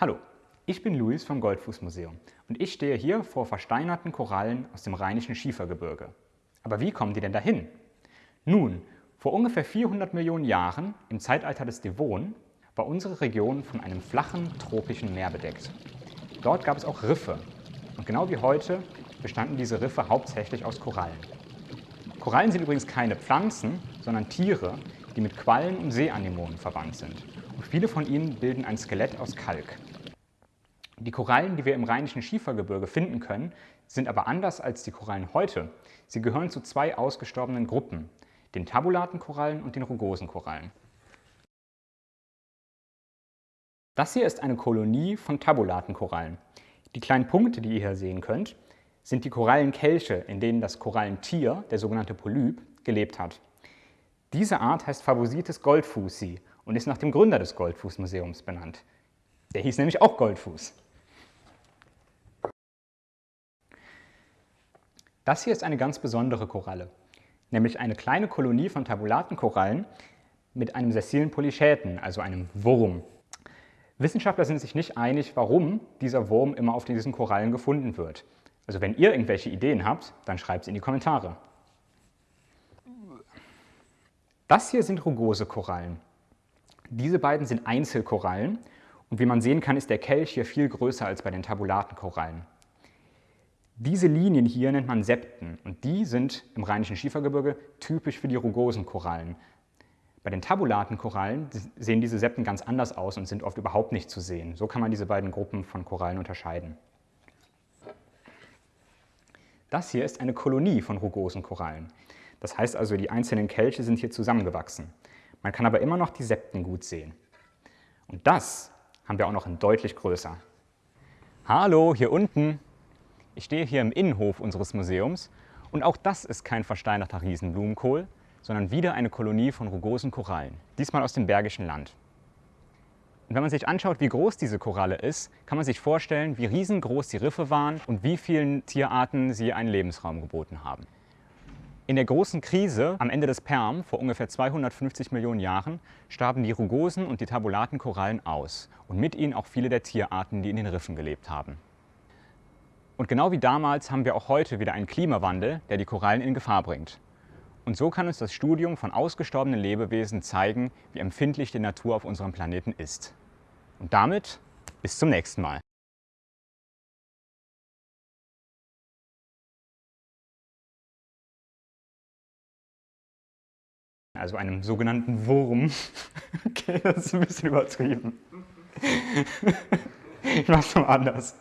Hallo, ich bin Luis vom Goldfußmuseum und ich stehe hier vor versteinerten Korallen aus dem Rheinischen Schiefergebirge. Aber wie kommen die denn dahin? Nun, vor ungefähr 400 Millionen Jahren, im Zeitalter des Devon, war unsere Region von einem flachen, tropischen Meer bedeckt. Dort gab es auch Riffe und genau wie heute bestanden diese Riffe hauptsächlich aus Korallen. Korallen sind übrigens keine Pflanzen, sondern Tiere, die mit Quallen und Seeanemonen verwandt sind. Und viele von ihnen bilden ein Skelett aus Kalk. Die Korallen, die wir im Rheinischen Schiefergebirge finden können, sind aber anders als die Korallen heute. Sie gehören zu zwei ausgestorbenen Gruppen, den tabulaten Korallen und den rugosen Korallen. Das hier ist eine Kolonie von tabulaten Korallen. Die kleinen Punkte, die ihr hier sehen könnt, sind die Korallenkelche, in denen das Korallentier, der sogenannte Polyp, gelebt hat. Diese Art heißt Favosites goldfußi und ist nach dem Gründer des Goldfußmuseums benannt. Der hieß nämlich auch Goldfuß. Das hier ist eine ganz besondere Koralle, nämlich eine kleine Kolonie von tabulaten Korallen mit einem sessilen Polychäten, also einem Wurm. Wissenschaftler sind sich nicht einig, warum dieser Wurm immer auf diesen Korallen gefunden wird. Also wenn ihr irgendwelche Ideen habt, dann schreibt es in die Kommentare. Das hier sind rugose Korallen. Diese beiden sind Einzelkorallen und wie man sehen kann, ist der Kelch hier viel größer als bei den tabulaten Korallen. Diese Linien hier nennt man Septen und die sind im Rheinischen Schiefergebirge typisch für die rugosen Korallen. Bei den tabulaten Korallen sehen diese Septen ganz anders aus und sind oft überhaupt nicht zu sehen. So kann man diese beiden Gruppen von Korallen unterscheiden. Das hier ist eine Kolonie von rugosen Korallen. Das heißt also, die einzelnen Kelche sind hier zusammengewachsen. Man kann aber immer noch die Septen gut sehen. Und das haben wir auch noch in deutlich größer. Hallo, hier unten. Ich stehe hier im Innenhof unseres Museums und auch das ist kein versteinerter Riesenblumenkohl, sondern wieder eine Kolonie von rugosen Korallen, diesmal aus dem Bergischen Land. Und wenn man sich anschaut, wie groß diese Koralle ist, kann man sich vorstellen, wie riesengroß die Riffe waren und wie vielen Tierarten sie einen Lebensraum geboten haben. In der großen Krise am Ende des Perm vor ungefähr 250 Millionen Jahren starben die rugosen und die tabulaten Korallen aus und mit ihnen auch viele der Tierarten, die in den Riffen gelebt haben. Und genau wie damals haben wir auch heute wieder einen Klimawandel, der die Korallen in Gefahr bringt. Und so kann uns das Studium von ausgestorbenen Lebewesen zeigen, wie empfindlich die Natur auf unserem Planeten ist. Und damit bis zum nächsten Mal. Also einem sogenannten Wurm. Okay, das ist ein bisschen übertrieben. Ich mach's mal anders.